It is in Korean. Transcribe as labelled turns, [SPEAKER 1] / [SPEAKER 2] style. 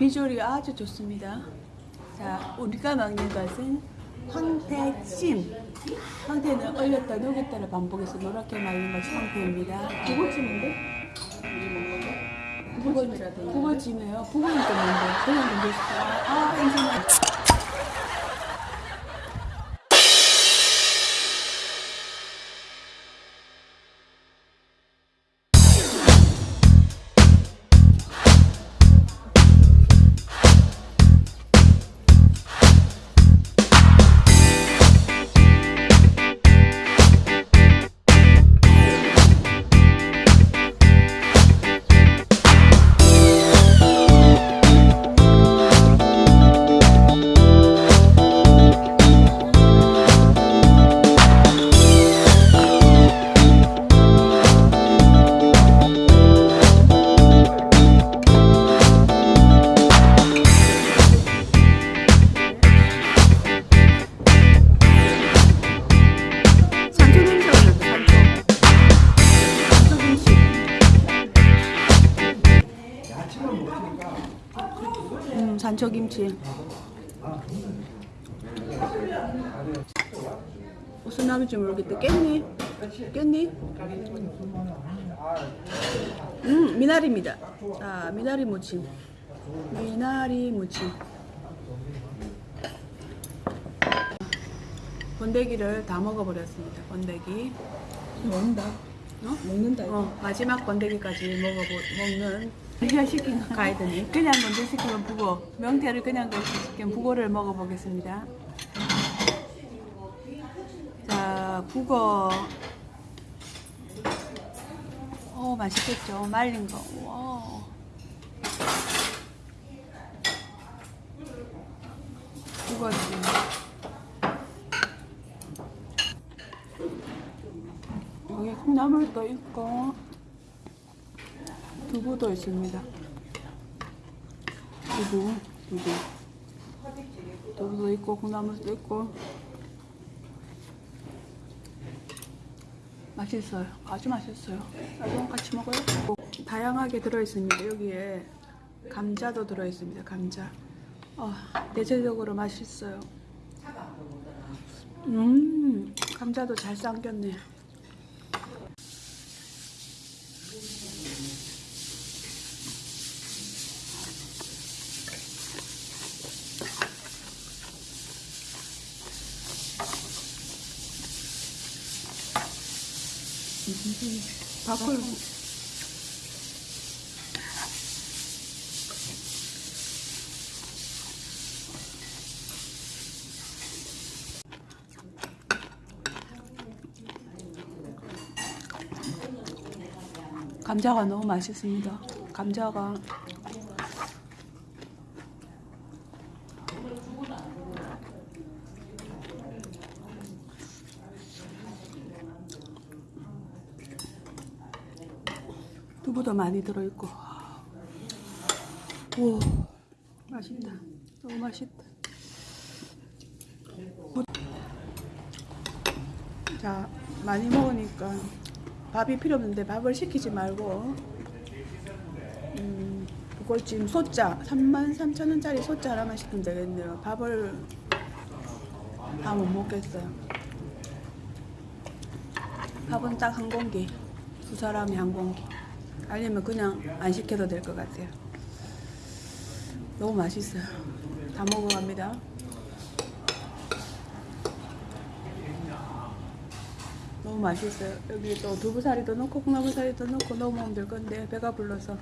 [SPEAKER 1] 비주얼이 아주 좋습니다. 자, 우리가 먹는 것은 황태찜. 황태는 얼렸다 녹였다를 반복해서 노랗게 말린 것이 황태입니다.
[SPEAKER 2] 북어찜인데? 북어찜이라 돼 있는데?
[SPEAKER 1] 북어찜이에요. 북어는 또 뭔데? 그냥 뭔데? 아, 인생아. 음, 산초 김치. 무슨 나무인지 모르겠다. 깼니? 깼니? 음, 미나리입니다. 자, 미나리 무침. 미나리 무침. 번데기를 다 먹어버렸습니다. 번데기.
[SPEAKER 2] 먹는다.
[SPEAKER 1] 어?
[SPEAKER 2] 먹는다.
[SPEAKER 1] 어, 마지막 번데기까지 먹어보, 먹는 시킨 가이드니. 그냥 건져 시키면 북어. 명태를 그냥 건져 시키면 북어를 먹어보겠습니다. 자 북어 오 맛있겠죠? 말린 거. 와. 북어찜 여기 콩나물도 있고 두부도 있습니다. 두부, 두부. 두부도 있고 콩나물도 있고 맛있어요. 아주 맛있어요. 나도 같이 먹어요. 다양하게 들어있습니다. 여기에 감자도 들어있습니다. 감자. 어, 대체적으로 맛있어요. 음, 감자도 잘 삶겼네. 밥을 감자가 너무 맛있습니다. 감자가 두부도 많이 들어있고. 오 맛있다. 너무 맛있다. 자 많이 먹으니까 밥이 필요 없는데 밥을 시키지 말고. 음, 북골찜 소자 33,000원짜리 소자 하나만 시키면 되겠네요. 밥을 다 못 먹겠어요. 밥은 딱 한 공기. 두 사람이 한 공기 아니면 그냥 안 시켜도 될 것 같아요. 너무 맛있어요. 다 먹어갑니다. 너무 맛있어요. 여기 또 두부사리도 넣고 콩나물사리도 넣고 넣으면 될 건데 배가 불러서